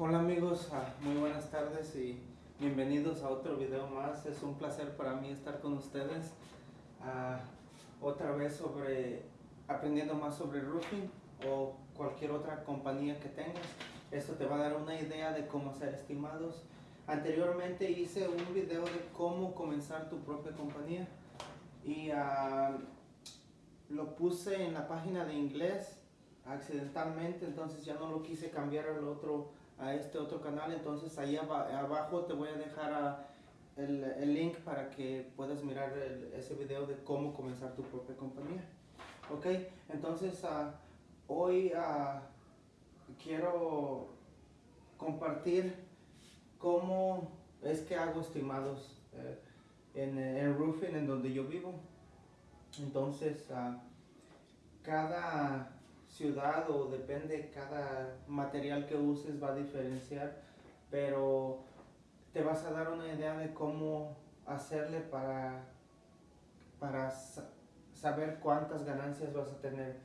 Hola amigos, ah, muy buenas tardes y bienvenidos a otro video más. Es un placer para mí estar con ustedes ah, otra vez sobre aprendiendo más sobre roofing o cualquier otra compañía que tengas. Esto te va a dar una idea de cómo hacer estimados. Anteriormente hice un video de cómo comenzar tu propia compañía y ah, lo puse en la página de inglés accidentalmente, entonces ya no lo quise cambiar al otro, a este otro canal, entonces ahí abajo te voy a dejar el, el, link para que puedas mirar ese video de cómo comenzar tu propia compañía. Ok, entonces uh, hoy uh, quiero compartir cómo es que hago estimados eh, en, en roofing en donde yo vivo. Entonces, uh, cada ciudad o depende cada material que uses va a diferenciar, pero te vas a dar una idea de cómo hacerle para, para saber cuántas ganancias vas a tener.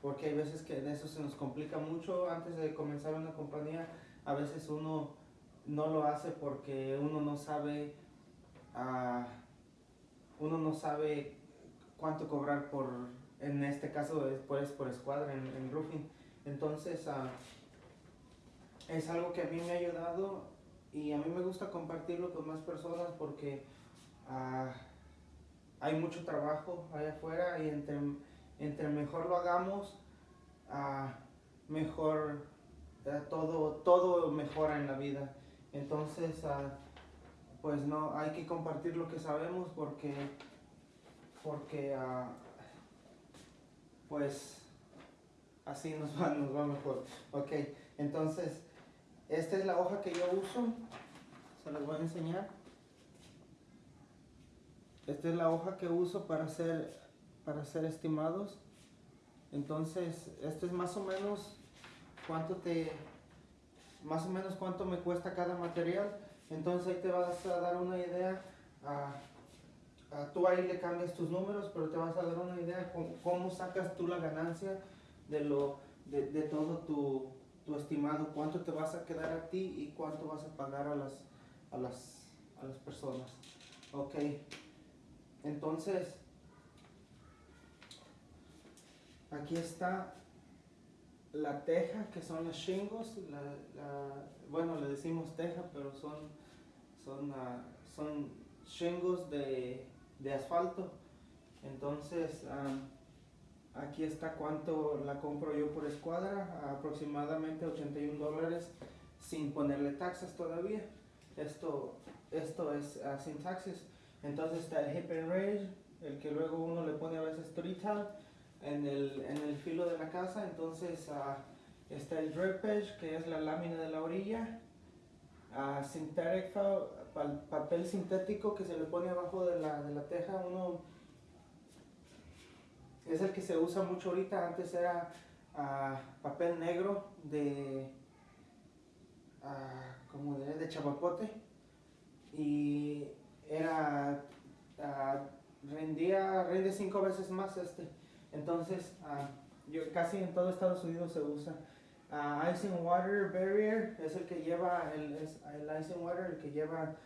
Porque hay veces que de eso se nos complica mucho antes de comenzar una compañía. A veces uno no lo hace porque uno no sabe, uh, uno no sabe cuánto cobrar por en este caso es pues, por escuadra en, roofing. Entonces, uh, es algo que a mí me ha ayudado y a mí me gusta compartirlo con más personas porque uh, hay mucho trabajo allá afuera y entre, entre mejor lo hagamos, uh, mejor todo, todo mejora en la vida. Entonces, pues no, hay que compartir lo que sabemos porque, porque pues así nos va, nos va mejor. Ok, entonces, esta es la hoja que yo uso, se las voy a enseñar. Esta es la hoja que uso para hacer, para hacer estimados. Entonces, esto es más o menos cuánto te, más o menos cuánto me cuesta cada material. Entonces ahí te vas a dar una idea. Tú ahí le cambias tus números, pero te vas a dar una idea de cómo, sacas tú la ganancia de, lo, de, todo tu, tu, estimado, cuánto te vas a quedar a ti y cuánto vas a pagar a las, a las, a las personas. Ok, entonces, aquí está la teja, que son los shingles, la, bueno, le decimos teja, pero son, son, uh, son shingles de de asfalto. Entonces, aquí está cuánto la compro yo por escuadra, aproximadamente 81 dólares sin ponerle taxas todavía. Esto, esto es ah, sin taxes. Entonces está el hip and raise, el que luego uno le pone a veces trital en el, en el filo de la casa. Entonces uh, está el drip edge, que es la lámina de la orilla. Uh, papel sintético que se le pone abajo de la, de la teja, uno es el que se usa mucho ahorita, antes era ah, papel negro de uh, como de, de chapapote y era uh, rendía rinde cinco veces más este. Entonces casi en todo Estados Unidos se usa Uh, ice and Water Barrier es el que lleva, el, es el Ice and Water, el que lleva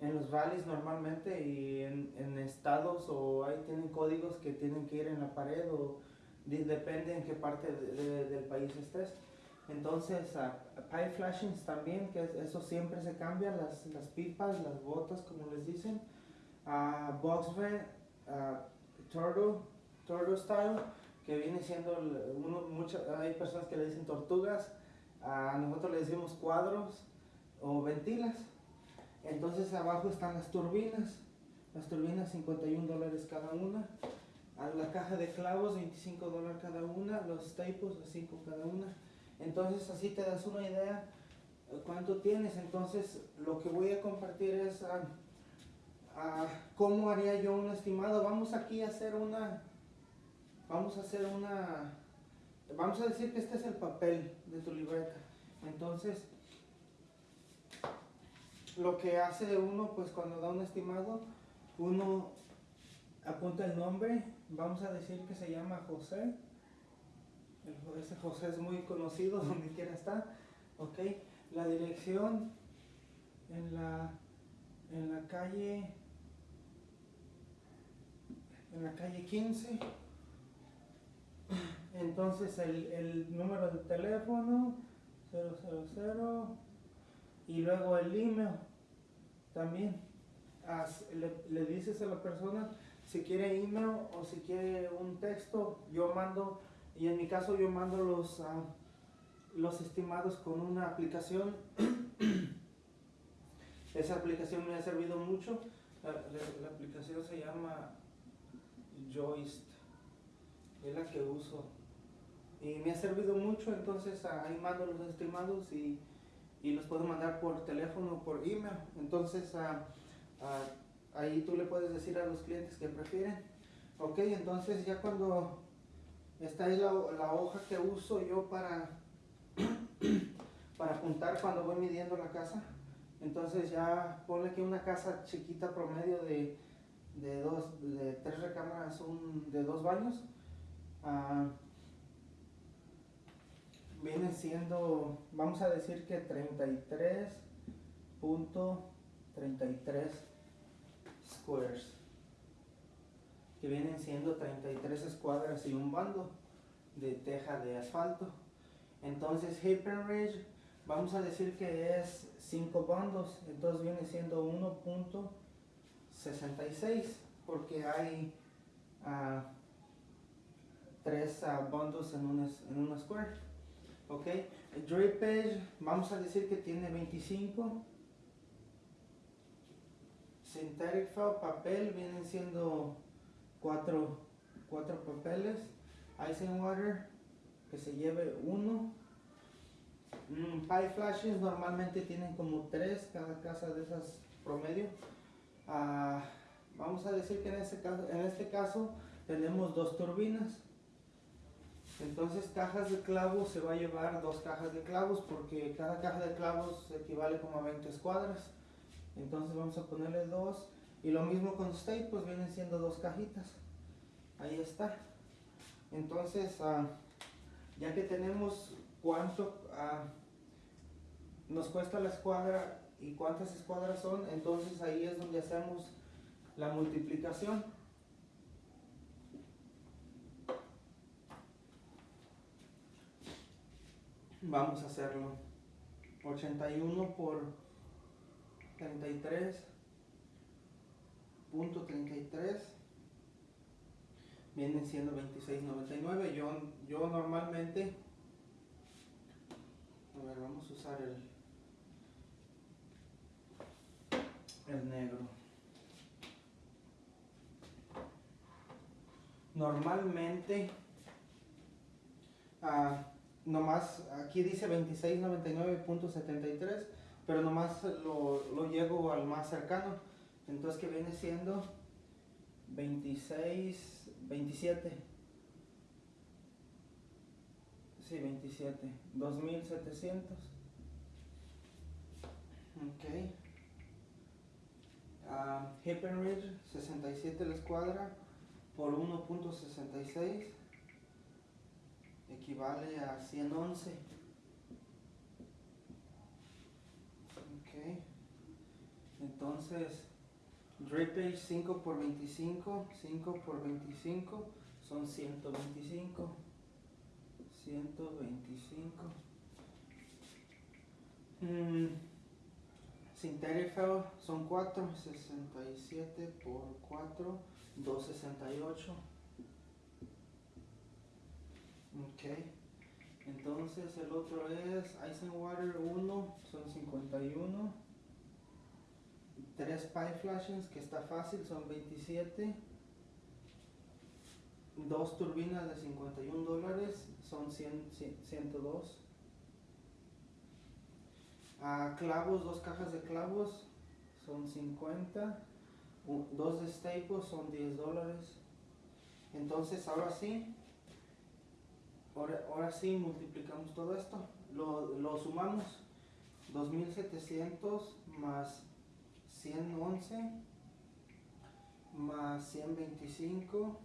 en los valles normalmente y en, en, estados o ahí tienen códigos que tienen que ir en la pared o depende en qué parte de, del país estés. Entonces, uh, pipe flashings también, que eso siempre se cambia, las, las pipas, las botas, como les dicen. Uh, box vent, uh, turtle, turtle style que viene siendo, uno, mucho, hay personas que le dicen tortugas, a nosotros le decimos cuadros o ventilas. Entonces abajo están las turbinas, las turbinas 51 dólares cada una, a la caja de clavos 25 dólares cada una, los staples 5 cada una. Entonces así te das una idea cuánto tienes. Entonces lo que voy a compartir es a, a cómo haría yo un estimado. Vamos aquí a hacer una vamos a hacer una, vamos a decir que este es el papel de tu libreta. Entonces, lo que hace uno, pues cuando da un estimado, uno apunta el nombre, vamos a decir que se llama José. ese José es muy conocido donde quiera estar. Ok, la dirección en la, en la calle en la calle 15 entonces el, el número de teléfono 000 y luego el email también. As- le, dices a la persona si quiere email o si quiere un texto yo mando y en mi caso yo mando los ah, los estimados con una aplicación. Esa aplicación me ha servido mucho. La, la- aplicación se llama Joist es la que uso. Y me ha servido mucho entonces ah, ahí mando los estimados y, y los puedo mandar por teléfono o por email. Entonces ah, ah, ahí tú le puedes decir a los clientes que prefieren. Ok entonces ya cuando esta es la, la hoja que uso yo para para apuntar cuando voy midiendo la casa entonces ya ponle que una casa chiquita promedio de, de dos de tres recámaras un, de dos baños ah, viene siendo vamos a decir que 33.33 squares que vienen siendo 33 escuadras y un bando de teja de asfalto. Entonces Happen Ridge vamos a decir que es 5 bandos entonces viene siendo 1.66 porque hay ah, tres ah, bandos en un, es- en una square ok. El drapeage vamos a decir que tiene 25 synthetic felt papel vienen siendo cuatro, cuatro papeles. Ice and water que se lleve uno. Mm, pie flashes normalmente tienen como tres cada casa de esas promedio. Ah, vamos a decir que en este caso en este caso tenemos dos turbinas entonces cajas de clavos se va a llevar dos cajas de clavos porque cada caja de clavos equivale como a 20 escuadras. Entonces vamos a ponerle dos y lo mismo con stay pues vienen siendo dos cajitas. Ahí está. Entonces ah, ya que tenemos cuánto ah, nos cuesta la escuadra y cuántas escuadras son entonces ahí es donde hacemos la multiplicación vamos a hacerlo. 81 por 33 punto 33 vienen siendo 26.99 yo, yo normalmente a ver vamos a usar el el negro. Normalmente ah, nomás aquí dice 26.99.73 pero nomás lo, lo llevo al más cercano. Entonces que viene siendo 26 27 sí 27 2700 ok. Ah, Happen Ridge 67 la escuadra por 1.66 equivale a 111 ok entonces Drapage 5 por 25 5 por 25 son 125 125 mm. Son 4, 67 por 4, 268. Ok. Entonces el otro es Ice and Water 1, son 51. 3 Pie Flashes, que está fácil, son 27. Dos turbinas de 51 dólares, son 100, 100, 102. Ah, clavos, dos cajas de clavos son 50. u- Dos de staples son 10 dólares. Entonces ahora sí, ahora, ahora sí multiplicamos todo esto. Lo, lo sumamos. 2700 más 111 más 125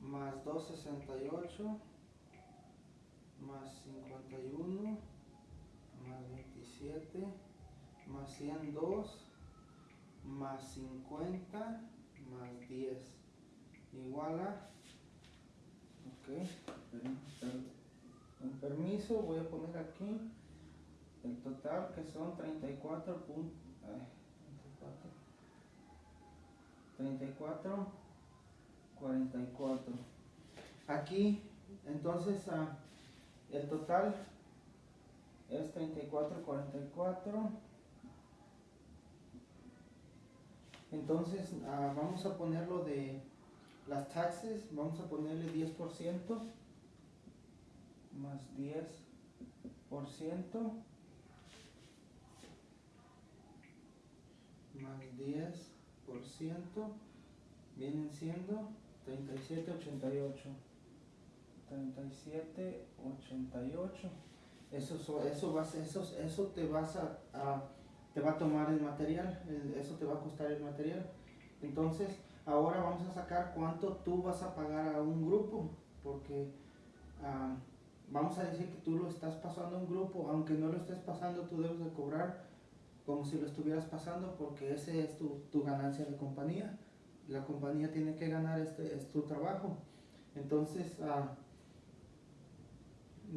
más 268 más 51 más 27 más 102 más 50 más 10 igual a con permiso voy a poner aquí el total que son 34 puntos 34 44 aquí entonces ah, el total es 34 44 entonces ah, vamos a ponerlo de las taxes vamos a ponerle 10% más 10% más 10% vienen siendo 3788 3788 eso eso vas eso eso te vas a, te va a tomar el material eso te va a costar el material. Entonces ahora vamos a sacar cuánto tú vas a pagar a un grupo porque ah, vamos a decir que tú lo estás pasando a un grupo aunque no lo estés pasando tú debes de cobrar como si lo estuvieras pasando porque ese es tu, tu ganancia de compañía. La compañía tiene que ganar este es tu trabajo. Entonces uh,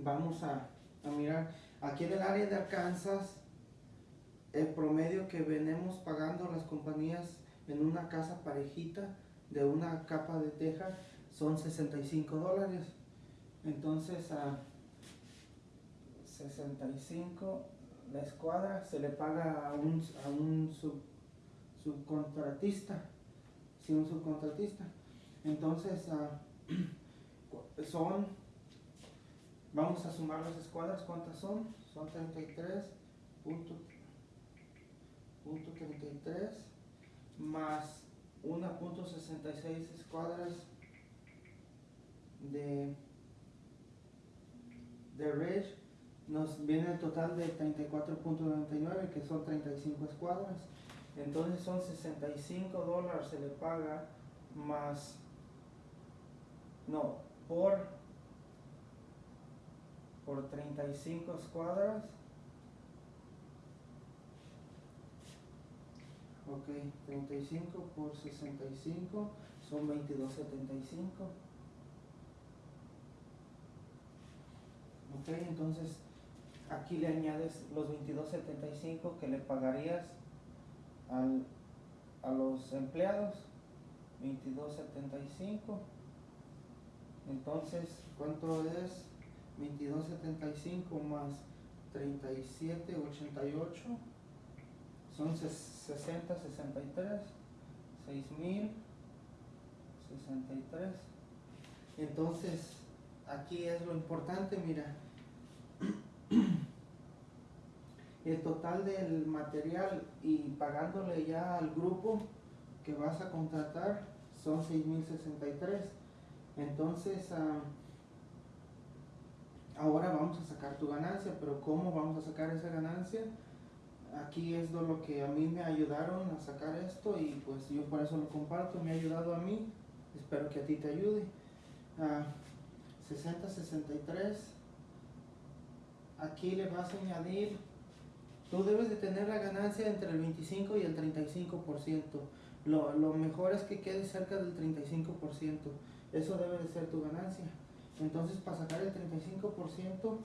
vamos a, a, mirar. Aquí en el área de Arkansas el promedio que venimos pagando las compañías en una casa parejita de una capa de teja son 65 dólares entonces a 65 la escuadra se le paga a un, a un sub, subcontratista un subcontratista. Entonces, son, vamos a sumar las escuadras, ¿cuántas son? Son 33 punto, punto 33 más 1.66 escuadras de Ridge nos viene el total de 34.99 que son 35 escuadras entonces son 65 dólares se le paga más, no, por, por 35 escuadras. Ok, 35 por 65 son 22.75. Ok, entonces aquí le añades los 22.75 que le pagarías al, a los empleados 22.75 entonces cuánto es 22.75 más 37.88 son 60 63 6000 63 entonces aquí es lo importante mira el total del material y pagándole ya al grupo que vas a contratar son 6.063. Entonces, ah, ahora vamos a sacar tu ganancia, pero ¿cómo vamos a sacar esa ganancia? Aquí es lo que a mí me ayudaron a sacar esto y pues yo por eso lo comparto, me ha ayudado a mí, espero que a ti te ayude. 60-63, ah, aquí le vas a añadir Tú debes de tener la ganancia entre el 25 y el 35%. Lo, lo mejor es que quede cerca del 35%. Eso debe de ser tu ganancia. Entonces, para sacar el 35%,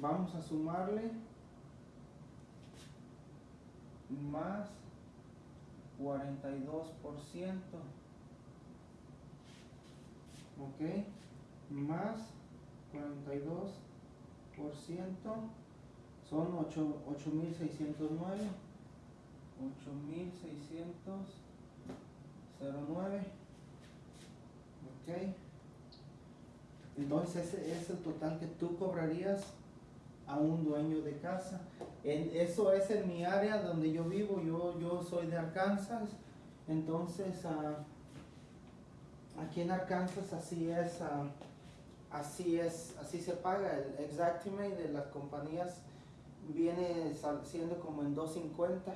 vamos a sumarle más 42%. ¿Ok? Más 42% son 8609 8609 ok. Entonces ese es el total que tú cobrarías a un dueño de casa. En, eso es en mi área donde yo vivo yo, yo soy de Arkansas. Entonces uh, aquí en Arkansas así es uh, así es así se paga el exactimate de las compañías viene siendo como en 250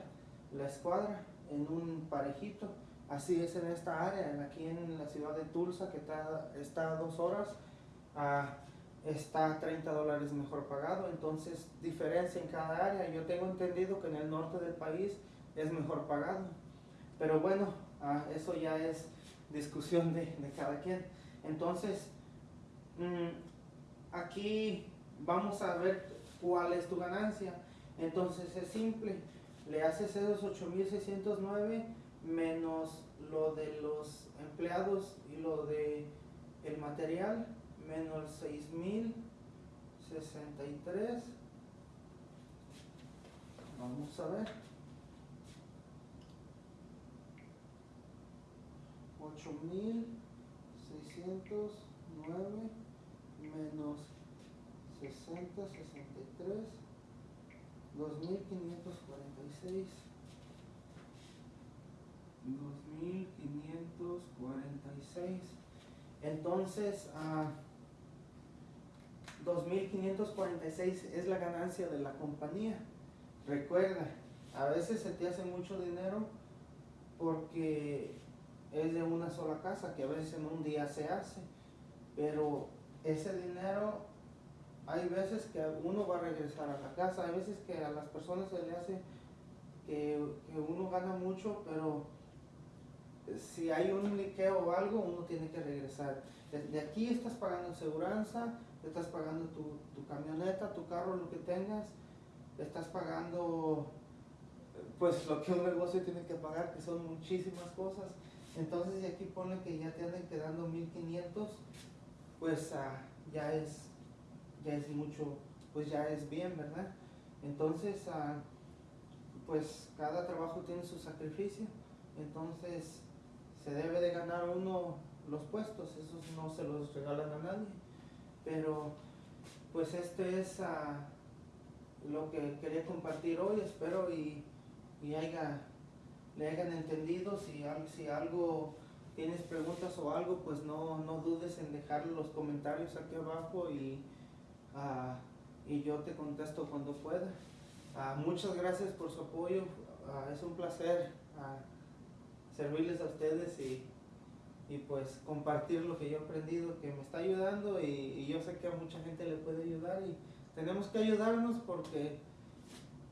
la escuadra en un parejito así es en esta área aquí en la ciudad de Tulsa que está, está a dos horas está 30 dólares mejor pagado, entonces diferencia en cada área. Yo tengo entendido que en el norte del país es mejor pagado, pero bueno, ah, eso ya es discusión de, de cada quien. Entonces, aquí vamos a ver cuál es tu ganancia. Entonces es simple, le haces esos 8.609 menos lo de los empleados y lo de el material menos 6063 vamos a ver. 8609 menos 60 63 2546 2546 entonces uh, 2.546 es la ganancia de la compañía. Recuerda, a veces se te hace mucho dinero porque es de una sola casa, que a veces en un día se hace, pero ese dinero hay veces que uno va a regresar a la casa, hay veces que a las personas se le hace que, que uno gana mucho, pero si hay un liqueo o algo, uno tiene que regresar. De aquí estás pagando seguridad, estás pagando tu, tu, camioneta, tu carro, lo que tengas, estás pagando pues lo que un negocio tiene que pagar, que son muchísimas cosas. Entonces, y aquí pone que ya te anden quedando 1500, pues uh, ya es ya es mucho, pues ya es bien, ¿verdad? Entonces, uh, pues cada trabajo tiene su sacrificio. Entonces, se debe de ganar uno los puestos, esos no se los regalan a nadie. Pero pues este es uh, lo que quería compartir hoy, espero y, y haya, le hayan entendido, si algo tienes preguntas o algo, pues no, no dudes en dejar los comentarios aquí abajo y, uh, y yo te contesto cuando pueda. Uh, muchas gracias por su apoyo, es un placer servirles a ustedes y, y, pues compartir lo que yo he aprendido que me está ayudando y, yo sé que a mucha gente le puede ayudar y tenemos que ayudarnos porque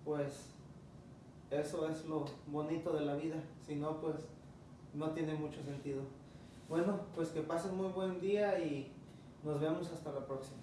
pues eso es lo bonito de la vida, si no pues no tiene mucho sentido. Bueno, pues que pasen muy buen día y nos vemos hasta la próxima.